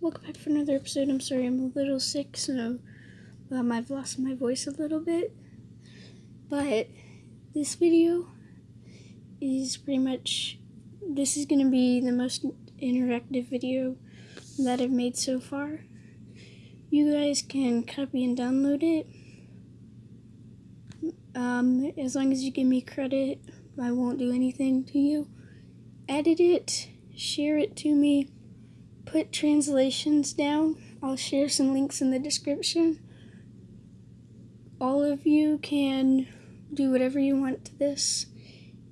Welcome back for another episode. I'm sorry I'm a little sick, so um, I've lost my voice a little bit. But this video is pretty much, this is going to be the most interactive video that I've made so far. You guys can copy and download it. Um, as long as you give me credit, I won't do anything to you. Edit it, share it to me put translations down. I'll share some links in the description. All of you can do whatever you want to this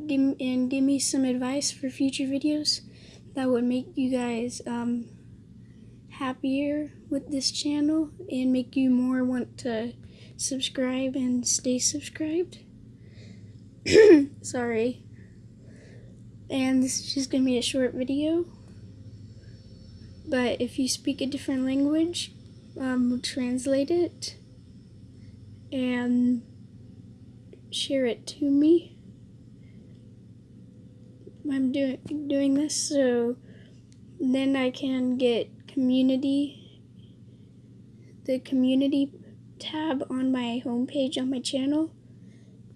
give, and give me some advice for future videos that would make you guys um, happier with this channel and make you more want to subscribe and stay subscribed. Sorry. And this is just going to be a short video. But if you speak a different language, um, we'll translate it and share it to me. I'm doing doing this so then I can get community the community tab on my homepage on my channel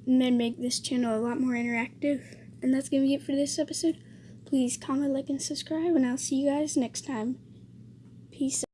and then make this channel a lot more interactive. And that's gonna be it for this episode. Please comment, like, and subscribe, and I'll see you guys next time. Peace